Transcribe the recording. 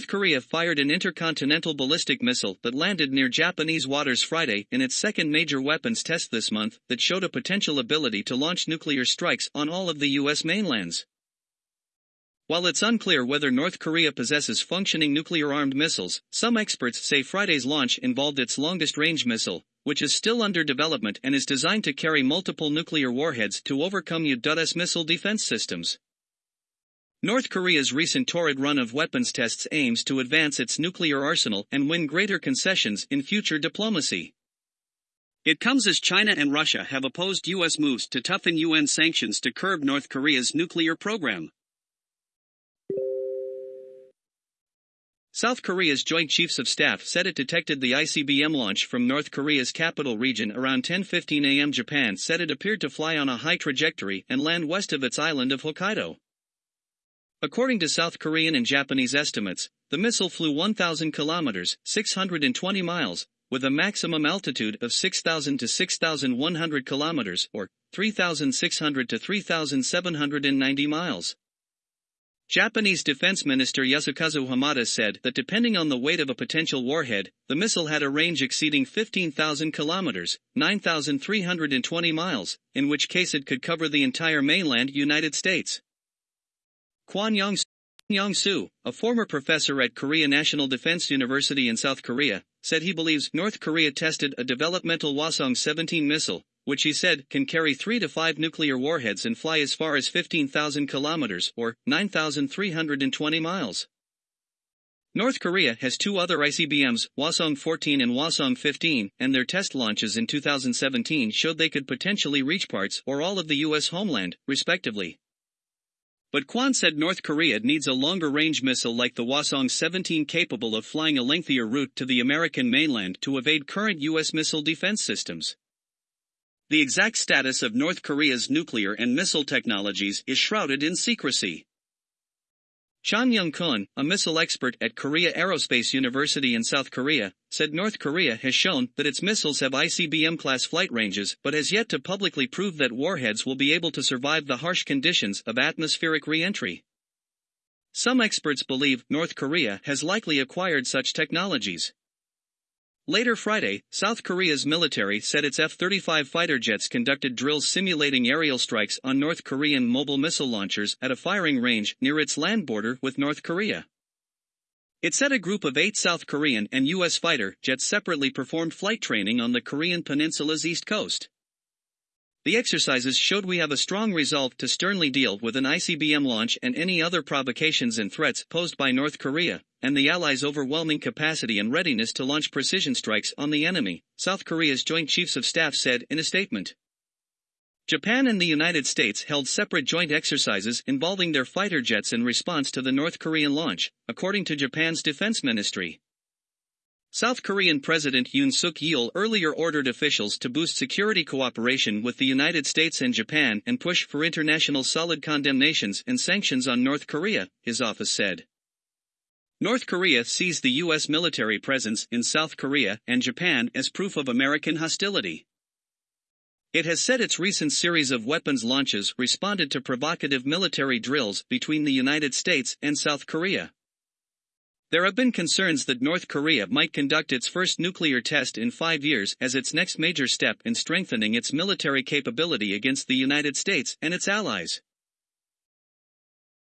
North Korea fired an intercontinental ballistic missile that landed near Japanese waters Friday in its second major weapons test this month that showed a potential ability to launch nuclear strikes on all of the U.S. mainlands. While it's unclear whether North Korea possesses functioning nuclear armed missiles, some experts say Friday's launch involved its longest range missile, which is still under development and is designed to carry multiple nuclear warheads to overcome U.S. missile defense systems. North Korea's recent torrid run of weapons tests aims to advance its nuclear arsenal and win greater concessions in future diplomacy. It comes as China and Russia have opposed U.S. moves to toughen UN sanctions to curb North Korea's nuclear program. South Korea's Joint Chiefs of Staff said it detected the ICBM launch from North Korea's capital region around 10:15 a.m. Japan said it appeared to fly on a high trajectory and land west of its island of Hokkaido. According to South Korean and Japanese estimates, the missile flew 1,000 kilometers, 620 miles, with a maximum altitude of 6,000 to 6,100 kilometers, or 3,600 to 3,790 miles. Japanese Defense Minister Yasukazu Hamada said that depending on the weight of a potential warhead, the missile had a range exceeding 15,000 kilometers, 9,320 miles, in which case it could cover the entire mainland United States. Kwon Young-soo, a former professor at Korea National Defense University in South Korea, said he believes North Korea tested a developmental Hwasong-17 missile, which he said can carry 3 to 5 nuclear warheads and fly as far as 15,000 kilometers or 9,320 miles. North Korea has two other ICBMs, Hwasong-14 and Hwasong-15, and their test launches in 2017 showed they could potentially reach parts or all of the U.S. homeland, respectively. But Kwon said North Korea needs a longer range missile like the Hwasong 17 capable of flying a lengthier route to the American mainland to evade current U.S. missile defense systems. The exact status of North Korea's nuclear and missile technologies is shrouded in secrecy. Chang Young-keun, a missile expert at Korea Aerospace University in South Korea, said North Korea has shown that its missiles have ICBM-class flight ranges but has yet to publicly prove that warheads will be able to survive the harsh conditions of atmospheric re-entry. Some experts believe North Korea has likely acquired such technologies. Later Friday, South Korea's military said its F-35 fighter jets conducted drills simulating aerial strikes on North Korean mobile missile launchers at a firing range near its land border with North Korea. It said a group of eight South Korean and U.S. fighter jets separately performed flight training on the Korean peninsula's east coast. The exercises showed we have a strong resolve to sternly deal with an ICBM launch and any other provocations and threats posed by North Korea, and the Allies' overwhelming capacity and readiness to launch precision strikes on the enemy, South Korea's Joint Chiefs of Staff said in a statement. Japan and the United States held separate joint exercises involving their fighter jets in response to the North Korean launch, according to Japan's defense ministry. South Korean President Yoon Suk Yeol earlier ordered officials to boost security cooperation with the United States and Japan and push for international solid condemnations and sanctions on North Korea, his office said. North Korea sees the U.S. military presence in South Korea and Japan as proof of American hostility. It has said its recent series of weapons launches responded to provocative military drills between the United States and South Korea. There have been concerns that North Korea might conduct its first nuclear test in five years as its next major step in strengthening its military capability against the United States and its allies.